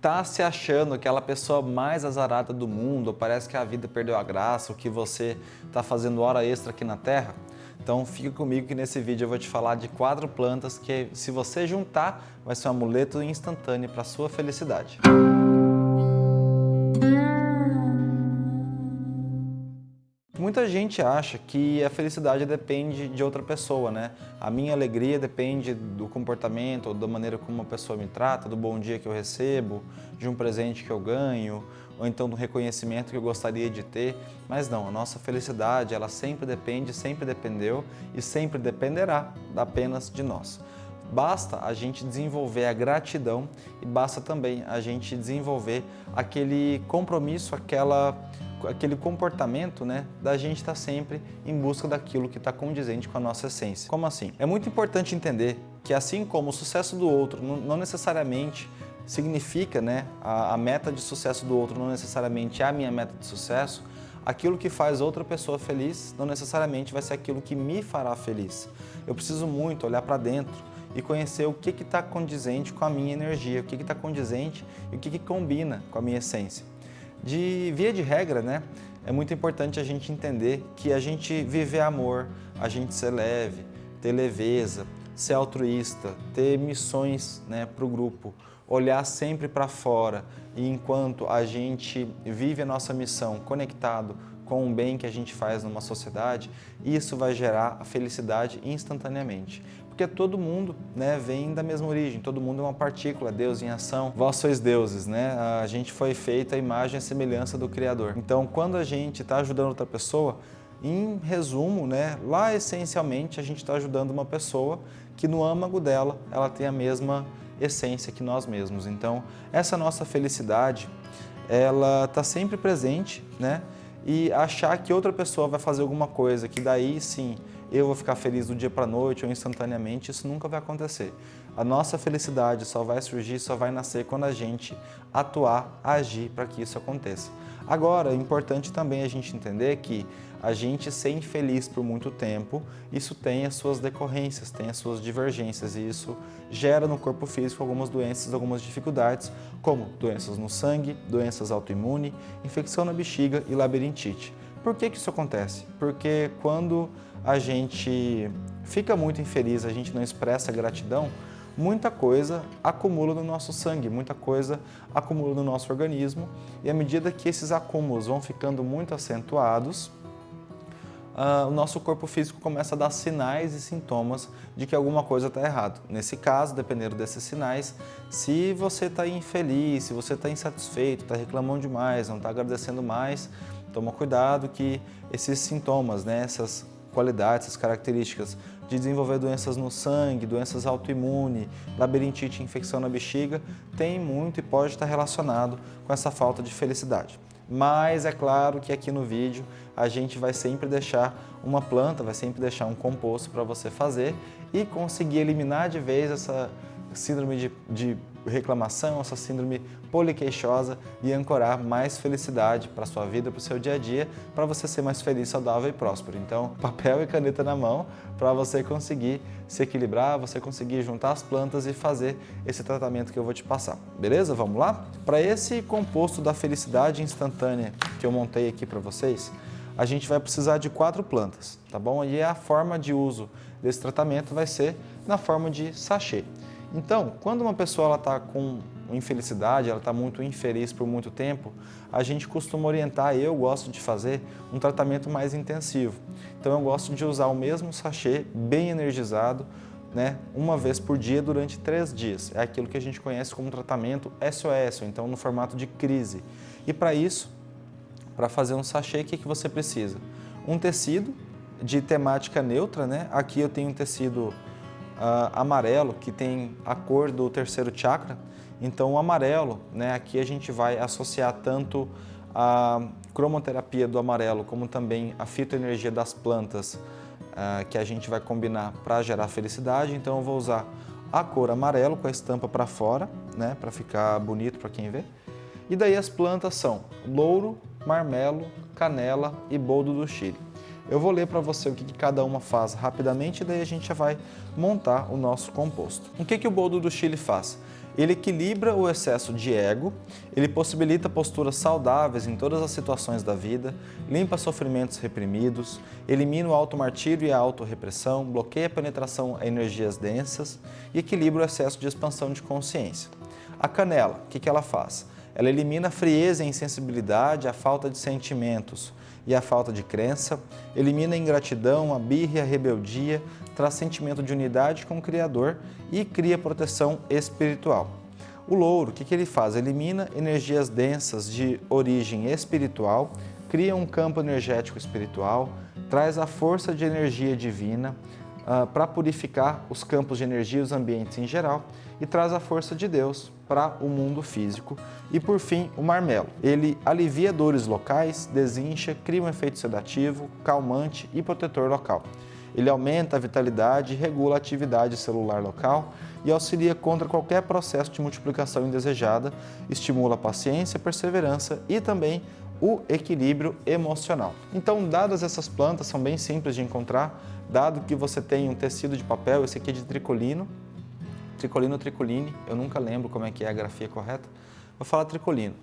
Tá se achando aquela pessoa mais azarada do mundo, parece que a vida perdeu a graça, o que você está fazendo hora extra aqui na Terra? Então fica comigo que nesse vídeo eu vou te falar de quatro plantas que se você juntar, vai ser um amuleto instantâneo para sua felicidade. Muita gente acha que a felicidade depende de outra pessoa, né? A minha alegria depende do comportamento, ou da maneira como uma pessoa me trata, do bom dia que eu recebo, de um presente que eu ganho, ou então do reconhecimento que eu gostaria de ter. Mas não, a nossa felicidade, ela sempre depende, sempre dependeu e sempre dependerá apenas de nós. Basta a gente desenvolver a gratidão e basta também a gente desenvolver aquele compromisso, aquela aquele comportamento né, da gente estar tá sempre em busca daquilo que está condizente com a nossa essência. Como assim? É muito importante entender que assim como o sucesso do outro não necessariamente significa, né, a, a meta de sucesso do outro não necessariamente é a minha meta de sucesso, aquilo que faz outra pessoa feliz não necessariamente vai ser aquilo que me fará feliz. Eu preciso muito olhar para dentro e conhecer o que está condizente com a minha energia, o que está condizente e o que, que combina com a minha essência. De via de regra, né, é muito importante a gente entender que a gente viver amor, a gente ser leve, ter leveza, ser altruísta, ter missões né, para o grupo, olhar sempre para fora. E enquanto a gente vive a nossa missão conectado com o bem que a gente faz numa sociedade, isso vai gerar a felicidade instantaneamente porque todo mundo né, vem da mesma origem, todo mundo é uma partícula, Deus em ação, vós sois deuses, né? a gente foi feita a imagem e semelhança do Criador. Então, quando a gente está ajudando outra pessoa, em resumo, né, lá essencialmente a gente está ajudando uma pessoa que no âmago dela ela tem a mesma essência que nós mesmos. Então, essa nossa felicidade, ela está sempre presente, né? E achar que outra pessoa vai fazer alguma coisa, que daí sim eu vou ficar feliz do dia para a noite ou instantaneamente, isso nunca vai acontecer. A nossa felicidade só vai surgir, só vai nascer quando a gente atuar, agir para que isso aconteça. Agora, é importante também a gente entender que a gente ser infeliz por muito tempo, isso tem as suas decorrências, tem as suas divergências e isso gera no corpo físico algumas doenças, algumas dificuldades, como doenças no sangue, doenças autoimunes, infecção na bexiga e labirintite. Por que, que isso acontece? Porque quando a gente fica muito infeliz, a gente não expressa gratidão, muita coisa acumula no nosso sangue, muita coisa acumula no nosso organismo e à medida que esses acúmulos vão ficando muito acentuados, uh, o nosso corpo físico começa a dar sinais e sintomas de que alguma coisa está errado. Nesse caso, dependendo desses sinais, se você está infeliz, se você está insatisfeito, está reclamando demais, não está agradecendo mais, toma cuidado que esses sintomas, né, essas qualidades, essas características de desenvolver doenças no sangue, doenças autoimunes, labirintite, infecção na bexiga, tem muito e pode estar relacionado com essa falta de felicidade. Mas é claro que aqui no vídeo a gente vai sempre deixar uma planta, vai sempre deixar um composto para você fazer e conseguir eliminar de vez essa síndrome de, de reclamação, essa síndrome poliqueixosa e ancorar mais felicidade para sua vida, para o seu dia a dia, para você ser mais feliz, saudável e próspero. Então, papel e caneta na mão para você conseguir se equilibrar, você conseguir juntar as plantas e fazer esse tratamento que eu vou te passar. Beleza? Vamos lá? Para esse composto da felicidade instantânea que eu montei aqui para vocês, a gente vai precisar de quatro plantas, tá bom? E a forma de uso desse tratamento vai ser na forma de sachê. Então, quando uma pessoa está com infelicidade, ela está muito infeliz por muito tempo, a gente costuma orientar, eu gosto de fazer, um tratamento mais intensivo. Então eu gosto de usar o mesmo sachê, bem energizado, né, uma vez por dia durante três dias. É aquilo que a gente conhece como tratamento SOS, ou então no formato de crise. E para isso, para fazer um sachê, o que, que você precisa? Um tecido de temática neutra, né? aqui eu tenho um tecido uh, amarelo, que tem a cor do terceiro chakra. Então o amarelo, né, aqui a gente vai associar tanto a cromoterapia do amarelo, como também a fitoenergia das plantas, uh, que a gente vai combinar para gerar felicidade. Então eu vou usar a cor amarelo com a estampa para fora, né, para ficar bonito para quem vê. E daí as plantas são louro, marmelo, canela e boldo do Chile. Eu vou ler para você o que, que, cada uma faz rapidamente e daí a gente já vai montar o nosso composto. O que, que o boldo do Chile faz? Ele equilibra o excesso de ego, ele possibilita posturas saudáveis em todas as situações da vida, limpa sofrimentos reprimidos, elimina o automartírio e a autorrepressão, bloqueia a penetração a energias densas e equilibra o excesso de expansão de consciência. A canela, o que, que ela faz? Ela elimina a frieza e insensibilidade, a falta de sentimentos e a falta de crença, elimina a ingratidão, a birra e a rebeldia, traz sentimento de unidade com o Criador e cria proteção espiritual. O louro, o que, que ele faz? Elimina energias densas de origem espiritual, cria um campo energético espiritual, traz a força de energia divina uh, para purificar os campos de energia e os ambientes em geral e traz a força de Deus para o mundo físico. E por fim, o marmelo. Ele alivia dores locais, desincha, cria um efeito sedativo, calmante e protetor local. Ele aumenta a vitalidade, regula a atividade celular local e auxilia contra qualquer processo de multiplicação indesejada, estimula a paciência, perseverança e também o equilíbrio emocional. Então, dadas essas plantas, são bem simples de encontrar, dado que você tem um tecido de papel, esse aqui é de tricolino, tricolino ou tricoline, eu nunca lembro como é que é a grafia correta, vou falar tricolino,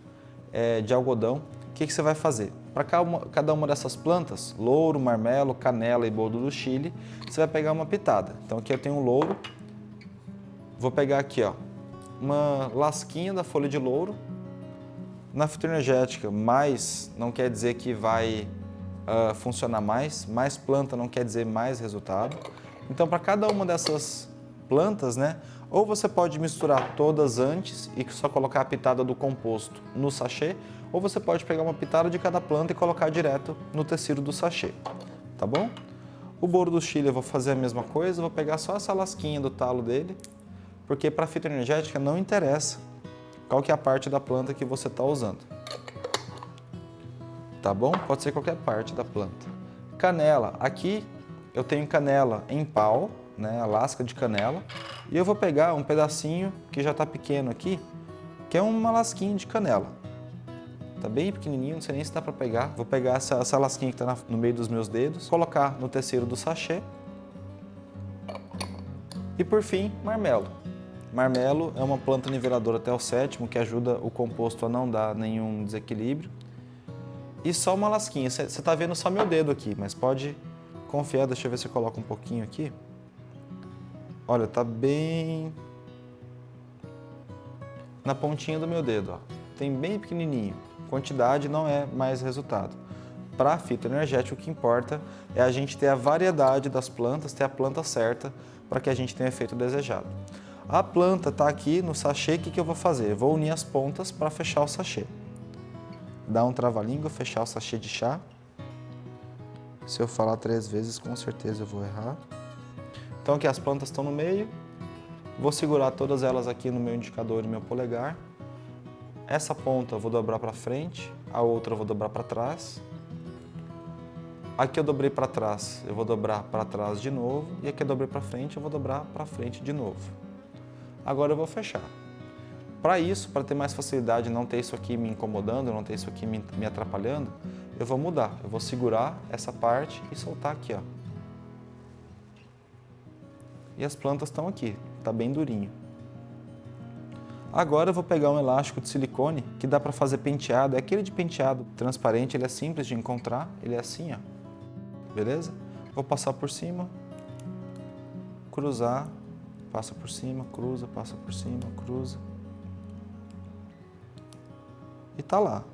é de algodão, o que, que você vai fazer? Para cada uma dessas plantas, louro, marmelo, canela e boldo do Chile, você vai pegar uma pitada. Então aqui eu tenho um louro, vou pegar aqui ó, uma lasquinha da folha de louro. Na fitoenergética, mais não quer dizer que vai uh, funcionar mais, mais planta não quer dizer mais resultado. Então para cada uma dessas plantas, né, ou você pode misturar todas antes e só colocar a pitada do composto no sachê, ou você pode pegar uma pitada de cada planta e colocar direto no tecido do sachê, tá bom? O boro do chile eu vou fazer a mesma coisa, vou pegar só essa lasquinha do talo dele, porque para fitoenergética não interessa qual que é a parte da planta que você está usando. Tá bom? Pode ser qualquer parte da planta. Canela. Aqui eu tenho canela em pau, né, a lasca de canela, e eu vou pegar um pedacinho que já está pequeno aqui, que é uma lasquinha de canela. Tá bem pequenininho, não sei nem se dá para pegar. Vou pegar essa, essa lasquinha que está no meio dos meus dedos, colocar no tecido do sachê. E por fim, marmelo. Marmelo é uma planta niveladora até o sétimo que ajuda o composto a não dar nenhum desequilíbrio. E só uma lasquinha. Você está vendo só meu dedo aqui, mas pode confiar. Deixa eu ver se eu coloco um pouquinho aqui. Olha, tá bem na pontinha do meu dedo, ó. Tem bem pequenininho. Quantidade não é mais resultado. Para fitoenergético, o que importa é a gente ter a variedade das plantas, ter a planta certa para que a gente tenha o efeito desejado. A planta está aqui no sachê, o que, que eu vou fazer? Eu vou unir as pontas para fechar o sachê. Dar um trava-língua, fechar o sachê de chá. Se eu falar três vezes, com certeza eu vou errar. Então aqui as plantas estão no meio, vou segurar todas elas aqui no meu indicador e meu polegar. Essa ponta eu vou dobrar para frente, a outra eu vou dobrar para trás. Aqui eu dobrei para trás, eu vou dobrar para trás de novo, e aqui eu dobrei para frente, eu vou dobrar para frente de novo. Agora eu vou fechar. Para isso, para ter mais facilidade, não ter isso aqui me incomodando, não ter isso aqui me, me atrapalhando, eu vou mudar. Eu vou segurar essa parte e soltar aqui, ó e as plantas estão aqui, está bem durinho. Agora eu vou pegar um elástico de silicone que dá para fazer penteado, é aquele de penteado transparente, ele é simples de encontrar, ele é assim, ó. beleza? Vou passar por cima, cruzar, passa por cima, cruza, passa por cima, cruza. E tá lá.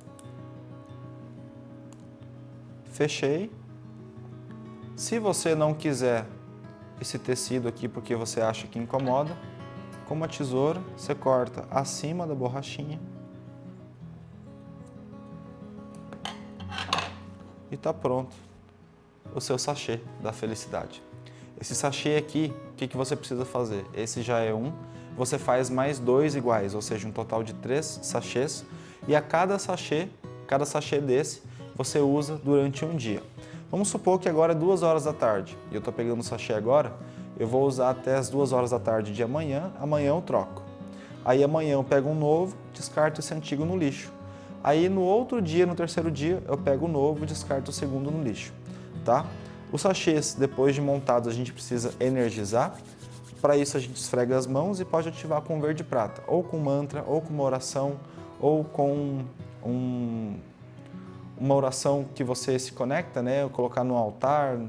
Fechei. Se você não quiser esse tecido aqui porque você acha que incomoda. Com uma tesoura, você corta acima da borrachinha. E está pronto o seu sachê da felicidade. Esse sachê aqui, o que, que você precisa fazer? Esse já é um, você faz mais dois iguais, ou seja, um total de três sachês. E a cada sachê, cada sachê desse, você usa durante um dia. Vamos supor que agora é duas horas da tarde e eu estou pegando o sachê agora, eu vou usar até as duas horas da tarde de amanhã, amanhã eu troco. Aí amanhã eu pego um novo, descarto esse antigo no lixo. Aí no outro dia, no terceiro dia, eu pego o novo e descarto o segundo no lixo, tá? Os sachês, depois de montados, a gente precisa energizar. Para isso a gente esfrega as mãos e pode ativar com verde prata, ou com mantra, ou com uma oração, ou com um, uma oração que você se conecta, né? colocar no altar,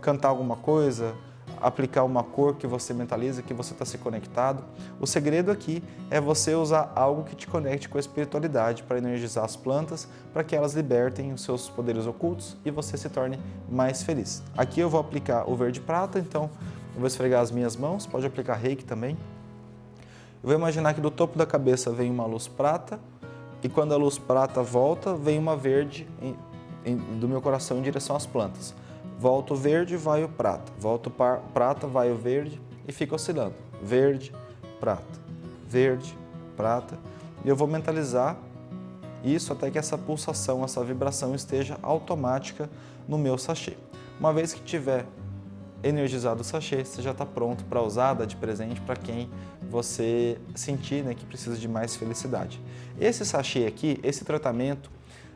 cantar alguma coisa, aplicar uma cor que você mentaliza, que você está se conectado. O segredo aqui é você usar algo que te conecte com a espiritualidade para energizar as plantas, para que elas libertem os seus poderes ocultos e você se torne mais feliz. Aqui eu vou aplicar o verde prata, então eu vou esfregar as minhas mãos, pode aplicar reiki também. Eu vou imaginar que do topo da cabeça vem uma luz prata e quando a luz prata volta, vem uma verde em, em, do meu coração em direção às plantas. Volta o verde, vai o prata. Volta o prata, vai o verde e fica oscilando. Verde, prata, verde, prata. E eu vou mentalizar isso até que essa pulsação, essa vibração esteja automática no meu sachê. Uma vez que tiver energizado o sachê, você já está pronto para usar, dar de presente para quem você sentir né, que precisa de mais felicidade. Esse sachê aqui, esse tratamento,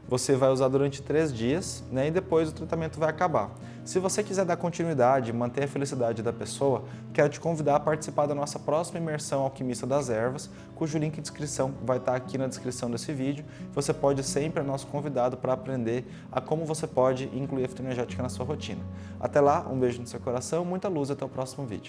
você vai usar durante três dias né, e depois o tratamento vai acabar. Se você quiser dar continuidade, manter a felicidade da pessoa, quero te convidar a participar da nossa próxima imersão Alquimista das Ervas, cujo link de inscrição vai estar aqui na descrição desse vídeo. Você pode sempre é nosso convidado para aprender a como você pode incluir a fitoenergética na sua rotina. Até lá, um beijo no seu coração, muita luz e até o próximo vídeo.